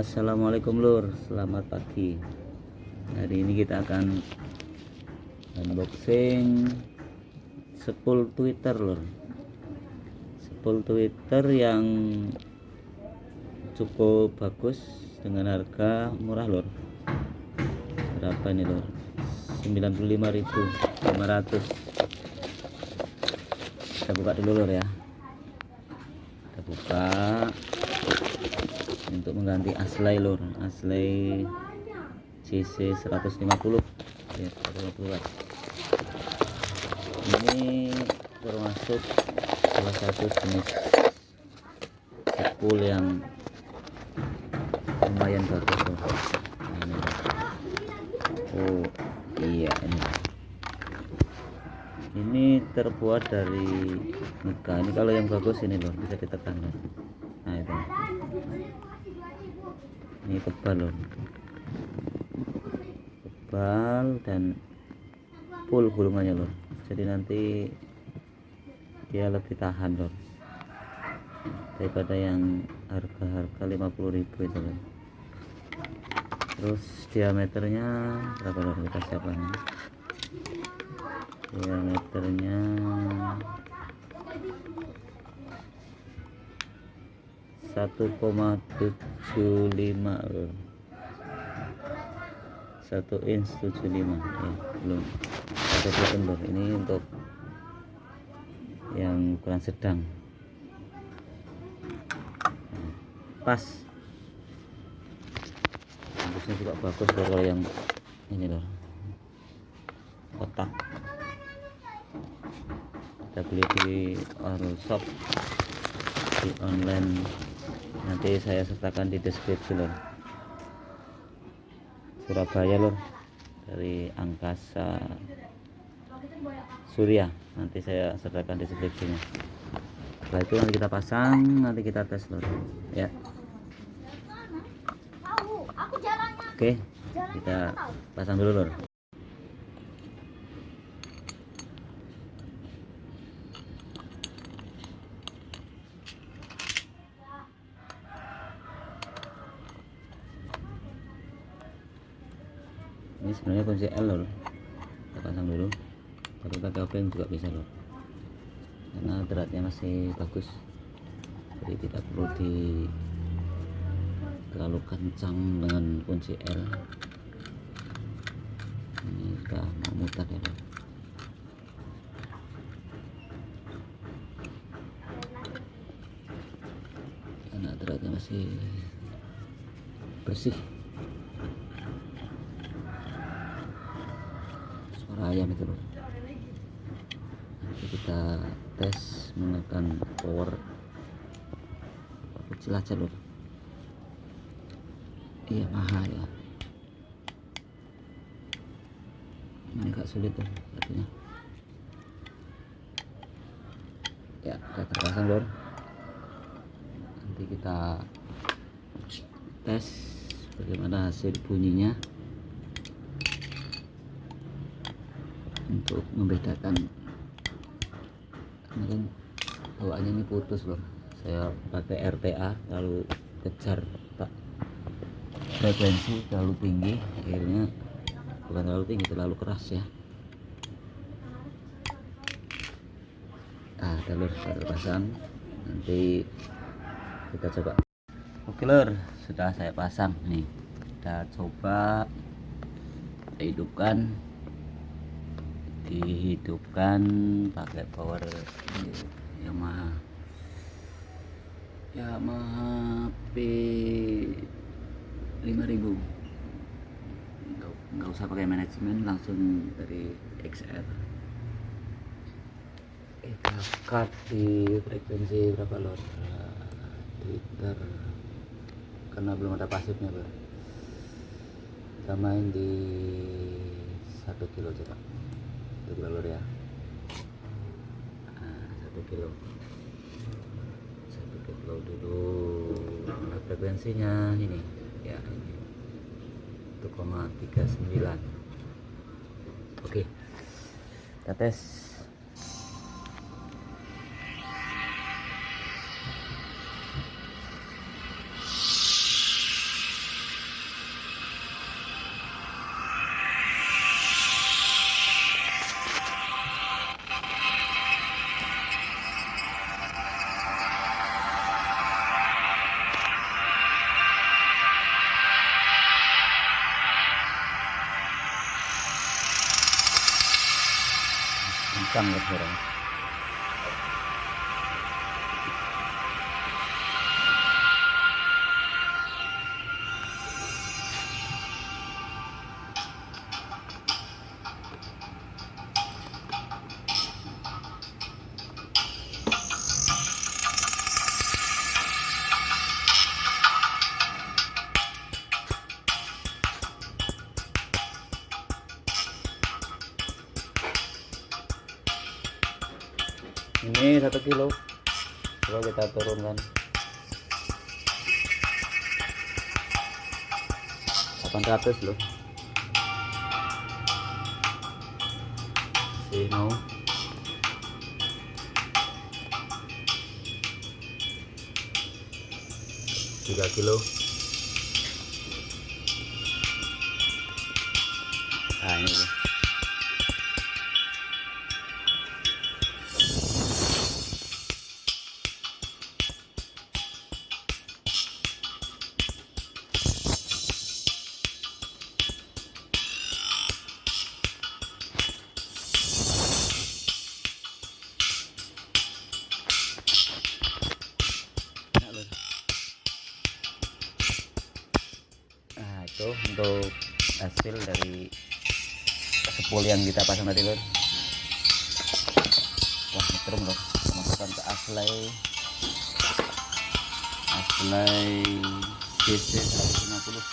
Assalamualaikum lur. Selamat pagi. Hari ini kita akan unboxing sepul twitter lur. Sepul twitter yang cukup bagus dengan harga murah lur. Berapa ini lur? 95.500 kita buka dulu lur ya. Kita buka untuk mengganti aslay lur. Aslay CC 150 ya 150 watt. Ini termasuk salah satu jenis sepul yang lumayan bagus ini oh iya ini. Ini terbuat dari muka ini kalau yang bagus ini loh bisa ditekan loh nah itu ini tebal loh. Tebal dan full gulungannya loh. Jadi nanti dia lebih tahan loh. Daripada yang harga-harga 50.000 itu loh. Terus diameternya berapa loh? Kita siapkan diameternya satu koma tujuh lima satu inch tujuh lima ya belum. Satu button lor ini untuk yang ukuran sedang. Pas. Bagusnya juga bagus kalau yang ini loh. Kotak. Kita beli di shop di online nanti saya sertakan di deskripsi lor Surabaya lor dari angkasa Surya. Nanti saya sertakan di deskripsinya. Setelah itu nanti kita pasang nanti kita tes lor ya. Oke. Kita pasang dulu lor ini sebenarnya kunci L loh kita pasang dulu. Tapi pakai obeng juga bisa loh. Karena beratnya masih bagus. Jadi tidak perlu di terlalu kencang dengan kunci L. Ini sudah mau mutar ya karena beratnya masih bersih suara ayam itu loh. Nanti kita tes menggunakan power kecil aja loh. Iya mahal ya. Ini agak sulit tuh satunya ya kita terpasang lor nanti kita tes bagaimana hasil bunyinya untuk membedakan. Kemarin bawaannya ini putus loh saya pakai RTA lalu kejar tak frekuensi terlalu tinggi akhirnya bukan terlalu tinggi terlalu keras ya. Nah telur terpasang nanti kita coba. Oke lur. Sudah saya pasang nih. Kita coba kita hidupkan dihidupkan pakai power Yamaha Yamaha P 5000 nggak, usah pakai manajemen langsung dari XR kita cut di frekuensi berapa lor Twitter. Karena belum ada pasifnya bro. Kita main di satu kilo coba satu kilo ya. Nah, satu kilo. Satu kilo dulu. Mana frekuensinya ini ya ini. 1,39 oke kita tes kencang lah ini satu kilo. Coba kita turunkan 800 loh. See no tiga kilo. Nah ini loh itu untuk hasil dari sepul yang kita pasang tadi lor. Wah metrum loh. Masukkan ke aslay. Aslay CC 150.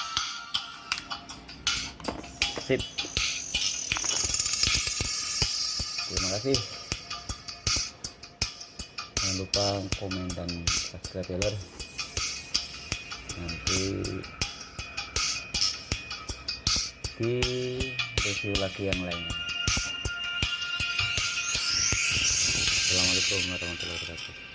Sip. Terima kasih. Jangan lupa komen dan subscribe ya lor. Nanti di review lagi yang lainnya. Assalamualaikum warahmatullahi wabarakatuh.